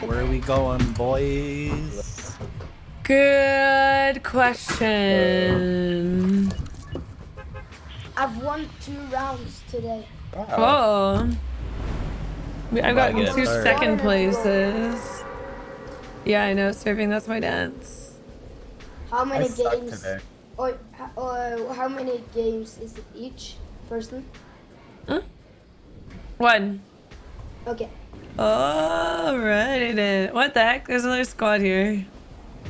Where are we going, boys? Good question. I've won two rounds today. Oh. I've Gotta gotten get two third. second places. Yeah, I know. Surfing, that's my dance. How many suck games? today. Or, or how many games is it each person? Huh? One. Okay. Alrighty then. What the heck? There's another squad here.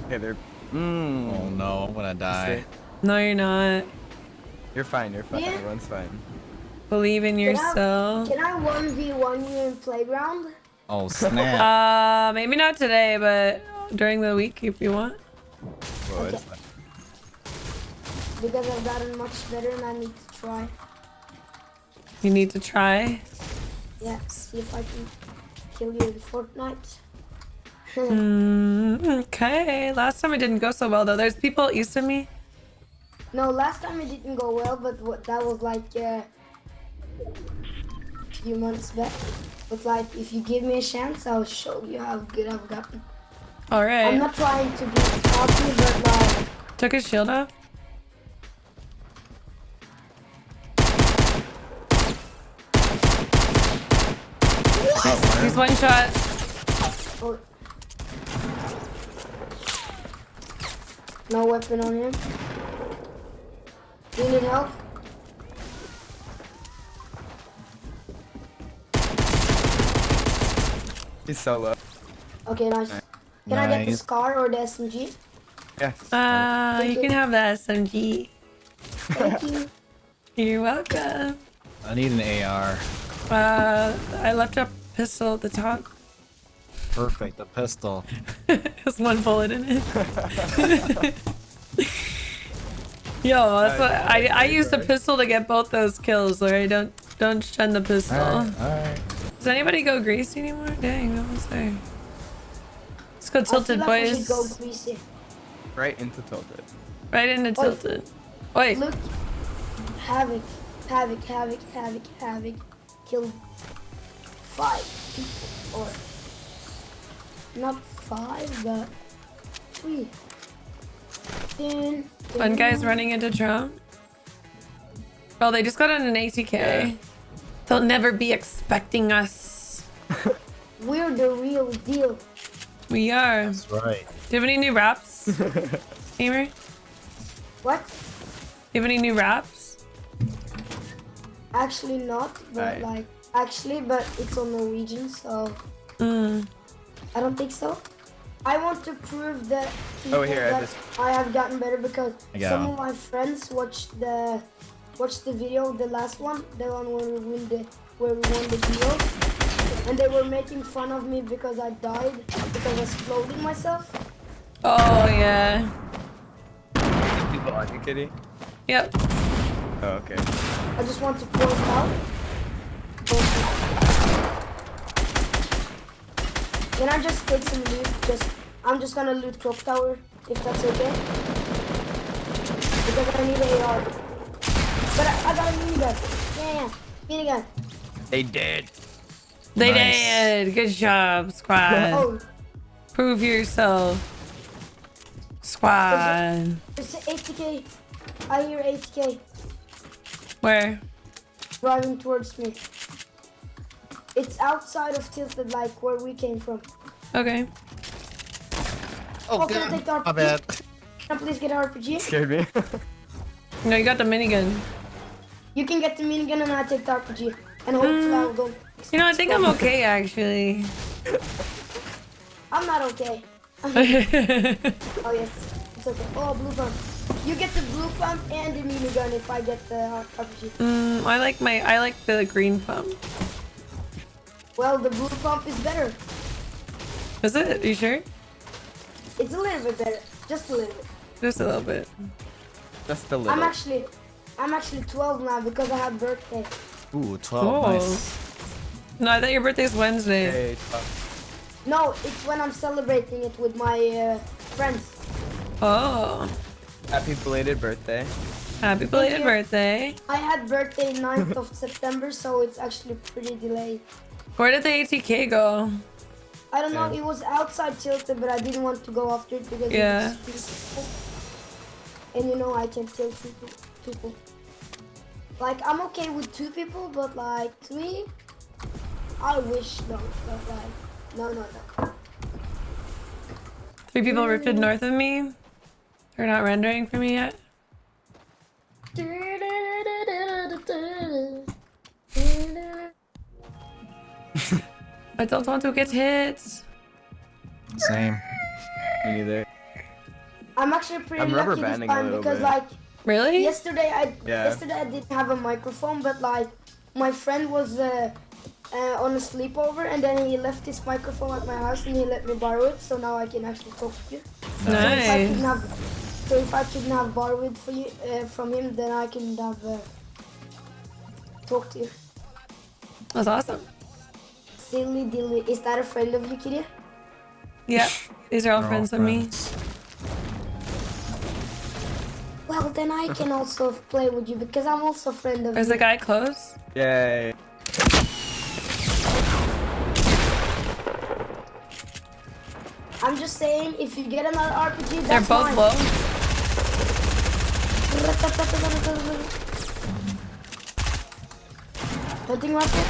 Okay, they're. Oh Mmm. no, I'm gonna die. No, you're not. You're fine. You're fine. Yeah. Everyone's fine. Believe in Can I- yourself. Can I one v one you in playground? Oh snap. Uh, maybe not today, but during the week if you want. Whoa, Okay. Because I've gotten much better and I need to try. You need to try. Yeah, see if I can kill you in Fortnite. Mm, okay. Last time it didn't go so well though. There's people east of me. No, last time it didn't go well, but what, that was like uh, a few months back. But like, if you give me a chance, I'll show you how good I've gotten. All right. I'm not trying to be cocky, but like, Took his shield off. He's one shot. oh. no weapon on him. Do you need help? He's so low. Okay, nice. Can I get the Nice. Scar or the SMG? Yeah. Uh, you can have the SMG. Thank you. You're welcome. I need an AR. Uh, I left a pistol at the top. Perfect, a pistol. There's one bullet in it. Yo, that's what I I used a pistol to get both those kills. Alright, don't don't shun the pistol. Alright, alright. Does anybody go greasy anymore? Dang, that was there. Let's go tilted, like boys. go. Right into tilted. Right into tilted. Wait, Look, havoc, havoc, havoc, havoc, havoc. Killed five people, or not five, but three. Dun, one guy's dun. running into Trump. Well, they just got on an ATK. Yeah. They'll never be expecting us. We're the real deal. We are. That's right. Do you have any new raps, Gamer? What? Do you have any new raps? Actually not, but Right. like actually, but it's on Norwegian, so Mm. I don't think so. I want to prove that Oh, here, I just- I have gotten better because I some of my friends watched the watched the video, the last one, the one where we win the where we won the deal, and they were making fun of me because I died because I exploded myself. Oh yeah. People on you, kitty. Yep. Oh, okay. I just want to point out. Can I just take some loot? Just I'm just gonna loot clock tower if that's okay. Because I need a AR. But I, I got a minigun. Yeah, yeah, minigun. They did. They Nice. did. Good job, squad. Oh, Prove yourself. Squad. it's ATK. I hear ATK Where? Driving towards me. It's outside of Tilted, like where we came from. Okay. Oh, Oh, can I take the My RPG? bad. Can I please get an RPG? Scared me. No, you got the minigun. You can get the minigun and I take the RPG. And hopefully I will go. You know, I think I'm okay actually. I'm not okay. mm, Oh yes, it's okay. Oh, blue pump. You get the blue pump and the minigun if I get the hot RPG. Mm, I like my I like the green pump. Well, the blue pump is better. Is it? you sure? It's a little bit better, just a little bit. Just a little bit. Just a I'm actually, I'm actually 12 now because I had birthday. Ooh, 12. Cool. Nice. No, I thought your birthday's Wednesday. Hey, No, it's when I'm celebrating it with my uh, friends. Oh. Happy belated birthday. Happy belated birthday. I had birthday 9th of September, so it's actually pretty delayed. Where did the ATK go? I don't know, Yeah. it was outside tilted, but I didn't want to go after it because Yeah. it was people. And you know I can kill two people. Like I'm okay with two people, but like three, I wish no, but like no, no, no. Three people rifted mm. north of me. They're not rendering for me yet. I don't want to get hit. Same. Me neither. I'm actually pretty I'm rubber lucky this banding a time because bit. like Really? yesterday I Yeah. yesterday I didn't have a microphone, but like my friend was uh, uh, on a sleepover and then he left his microphone at my house and he let me borrow it, so now I can actually talk to you. So if I Nice. couldn't have, so if I couldn't have borrowed it for you uh, from him, then I can have uh, talk to you. That's awesome. Silly dilly, is that a friend of you, Kitty? Yeah. These are all They're all friends of me. Well, then I can also play with you because I'm also a friend of There's you. a guy close. Yay. I'm just saying, if you get another RPG, They're both mine. low. Hunting rocket?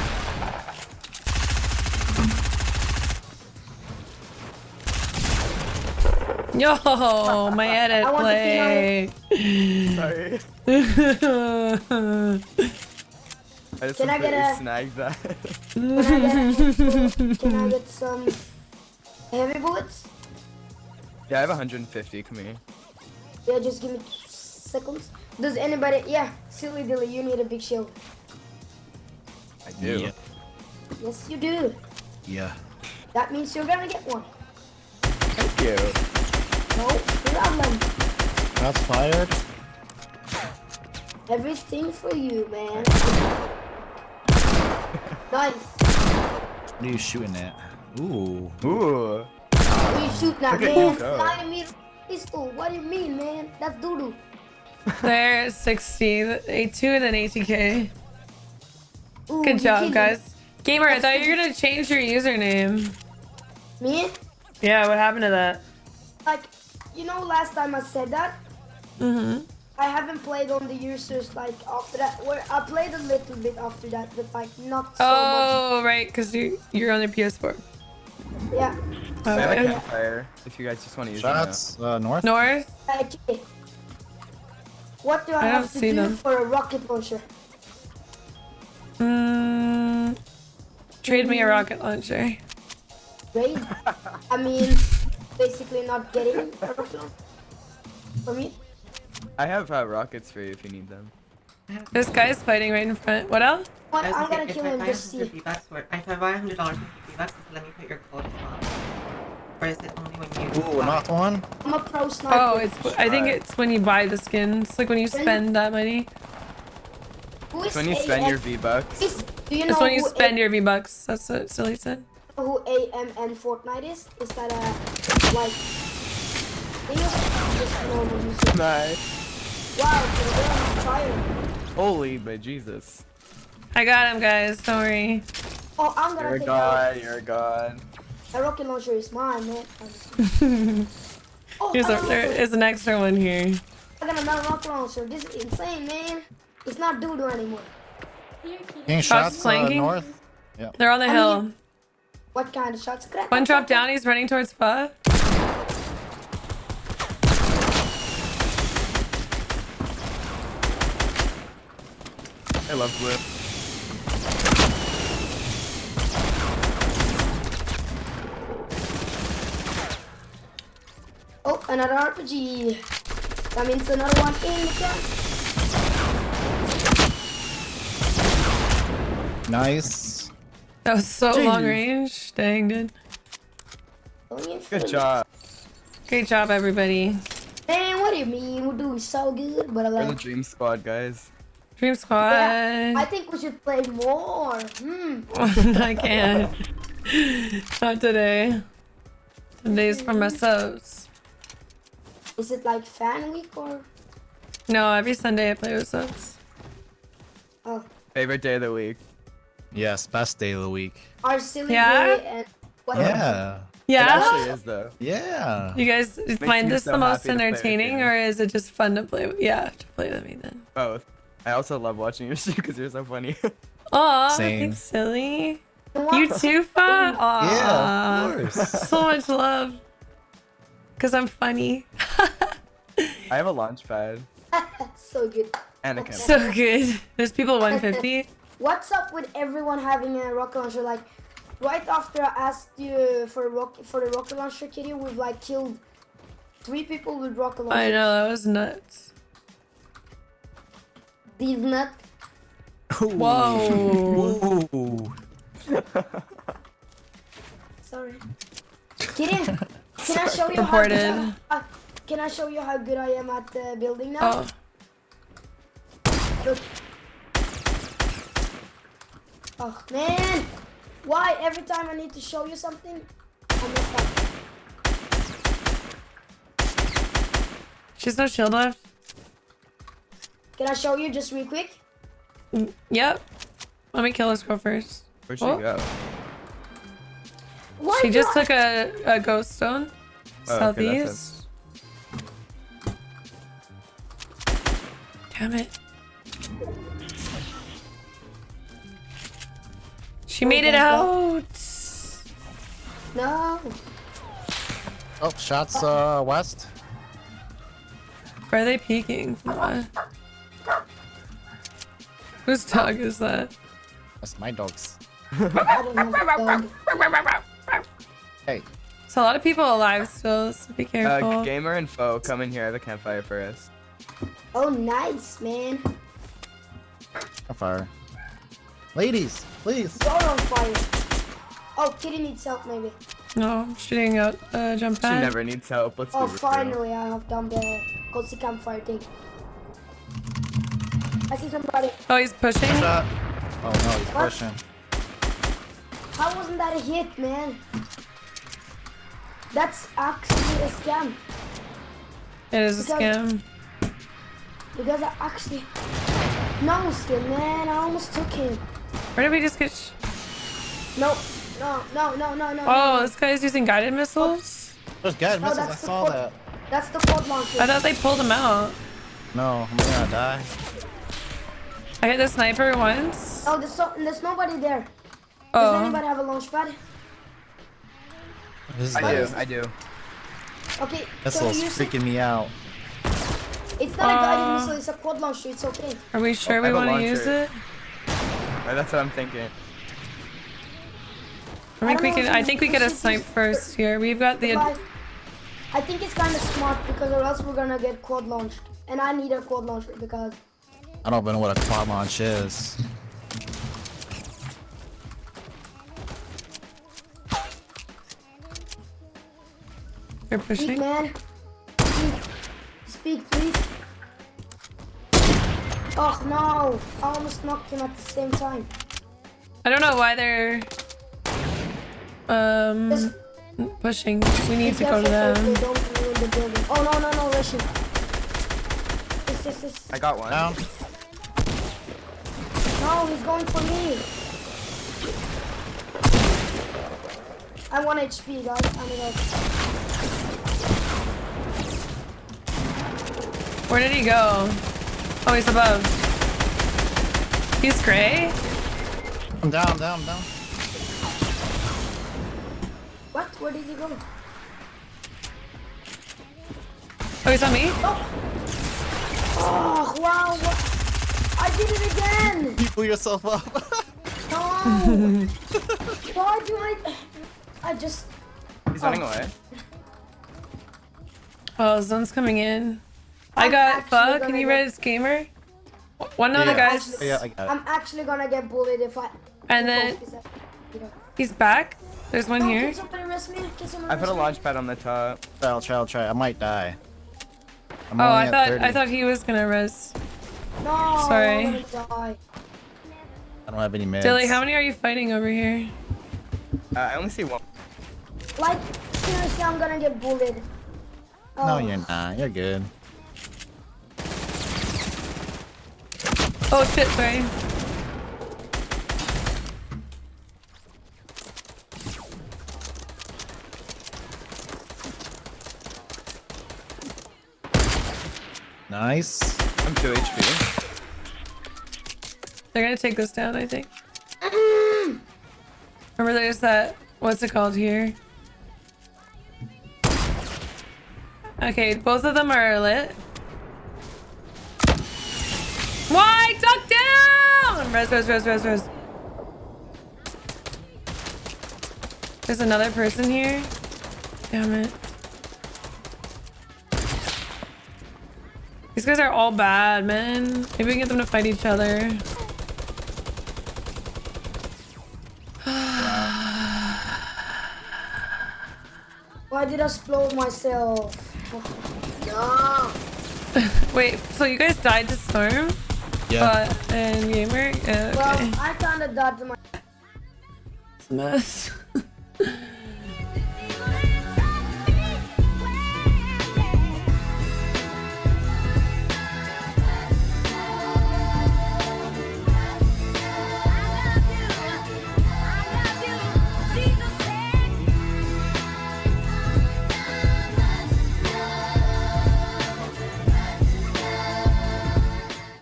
Yo, my edit I want play. Sorry. I just Can I get a- snagged that. Can I get, can I get some heavy bullets? yeah, I have 150. Come here. Yeah, just give me seconds. Does anybody? Yeah, silly dilly, you need a big shield. I do. Yeah. Yes, you do. Yeah. That means you're gonna get one. Thank you. No problem. Shots fired. Everything for you, man. nice. What are you shooting at? Ooh. Ooh. What are you shooting at, Look man? you go. 90 meter pistol. What do you mean, man? That's doo-doo. They're 60, A2 and then ATK. Ooh, Good job, guys. Gamer, I thought you were gonna change your username. Me? Yeah, what happened to that? Like, you know, last time I said that, Mm-hmm. I haven't played on the users like after that. Where I played a little bit after that, but like not so Oh, right, because you, you're on the PS4. Yeah. I have a Okay. campfire. If you guys just want to use Shots uh, north. North? Okay. What do I, I have to see do them. for a rocket launcher? Mm, trade me a rocket launcher. Raid? I mean, basically not getting a rocket launcher. For me? I have uh, rockets for you if you need them. This guy's fighting right in front. What else? What? I was I'm gonna gonna kill him just buy 100 see. If I buy $100 worth of V-Bucks, let me put your code on. Or is it only when you Ooh, buy? not one. I'm a pro sniper. Oh, it's. I think Alright. it's when you buy the skins. Like when you spend that money. Who is So when you spend your V-Bucks, Do you know It's when you spend your V bucks. That's what Silly said. A- who AMN Fortnite is? Is that a like? Just nice. Wow, they're on fire. Holy, but Jesus. I got him, guys. Don't. Oh, I'm gonna You're gonna a god, you're a god. A, a rocket launcher. Is mine, man. I'm just- oh, Here's I a, got there another- is an extra one here. I got another rocket launcher. This is insane, man. It's not doo-doo anymore. Getting Shots shots uh, flanking? north. They're on the I hill. mean- What kind of shots? Crack, One crack, dropped down. He's running towards Pha. I love blue. Oh, another RPG. That means another one in the chest. Nice. That was so long range. Dang, dude. Good job. Great job, everybody. Man, what do you mean? We're doing so good, but I We're the dream squad, guys. Dream Squad. Yeah, I think we should play more. Hmm. I can't. Not today. Today's for myself. Is it like fan week or? No, every Sunday I play with subs. Oh, Favorite day of the week. Yes, best day of the week. our silly Yeah? day and what? Yeah. It Yeah? actually is though. Yeah. You guys find this so the most happy to play with entertaining or is it just fun to play with? Yeah, to play with me then. Both. I also love watching your shit because you're so funny. Aw, Same. thanks, silly. You too, Fa? Aw. Yeah, of course. So much love. Because I'm funny. I have a launch pad so good. and a camera. So good. There's people 150. What's up with everyone having a rocket launcher? Like, right after I asked you for a rock for the rocket launcher, Kitty, we've like killed three people with rocket launcher. I know, that was nuts. These nut. Whoa. Ooh. Sorry. Kitty, can I show you Reported. how? Can I show you how good I am at uh, building now? Oh. Look. Oh man, why every time I need to show you something, I mess up. She's no shield left. Can I show you just real quick? Mm, Yep. Let me kill this girl first. Where'd she Oh. go? Why She just I- took a, a ghost stone. Oh, okay, Damn it. She made it thank out. No. Oh, shots uh west. Where are they peeking? What? Whose dog is that? That's my dogs. I don't have a dog. Hey. So a lot of people alive still, so be careful. Uh, gamer and foe, come in here. I have a campfire for us. Oh, nice, man. On fire. Ladies, please. You're on fire. Oh, Kitty needs help, maybe. no, I'm shooting out uh, jump She pad. never needs help. Let's Oh, be real. finally, I have done the cozy campfire thing. I see somebody. Oh, he's pushing. Shot. Oh no, he's What? pushing. How wasn't that a hit, man? That's actually a scam. It is a scam. Because I actually... No, still, man. I almost took him. Where did we just get? Sh No, no, no, no, no, no. oh, no. this guy's using guided missiles. There's guided No, missiles. I saw quad- that. That's the quad launcher. I thought they pulled him out. No, I'm gonna die. I hit the sniper once. Oh, there's, so, there's nobody there. Oh. Does anybody have a launch pad? This is I like, do. I do. Okay, This can was we use it? freaking me out. It's not a guided Uh, missile, it's a quad launcher, it's okay. are we sure I we want to use it? Uh, That's what I'm thinking. I think I we don't can. I think we we get a snipe first here. We've got the. I think it's kind of smart because or else we're gonna get quad launched. And I need a quad launcher because I don't even know what a quad launch is. We're speak pushing. man. Speak. Speak please. Oh no! I almost knocked him at the same time. I don't know why they're um Just pushing. We need be to go to careful so they them. the building. Oh no no no Russian. This this this. I got one. Down. No, he's going for me. I want HP guys. I need help. Where did he go? Oh, he's above. He's gray. I'm down, I'm down, I'm down. What? Where did he go? Oh, he's on me. Oh, oh wow! What? I did it again! You blew yourself up. No! Why do I? I just. He's running oh. away. Oh, Zone's coming in. I got fuck. gonna Can you get- res gamer? One of the Yeah. guys, yeah, I got it. I'm actually gonna get bullied if I. and then Is that- you know. he's back. There's one No, here. Can somebody arrest me? Can somebody I put a launch pad on the top. Try, I'll try, I'll try. I might die. I'm Oh, I thought 30. I thought he was gonna res. No, Sorry. I'm die. I don't have any meds. Dilly, how many are you fighting over here? Uh, I only see one. Like seriously, I'm gonna get bullied. No, Oh. you're not. You're good. Oh shit, sorry. Nice. I'm 2 HP. They're gonna take this down, I think. Remember there's that, what's it called here? Okay, both of them are lit. Why? Duck down! Res, res, res, res, res. There's another person here. Damn it. These guys are all bad, man. Maybe we can get them to fight each other. Why did I explode myself? no. Wait, so you guys died to Storm? Yeah. But, and Gamer? Yeah, uh, okay. Well, I kinda died to my It's mess.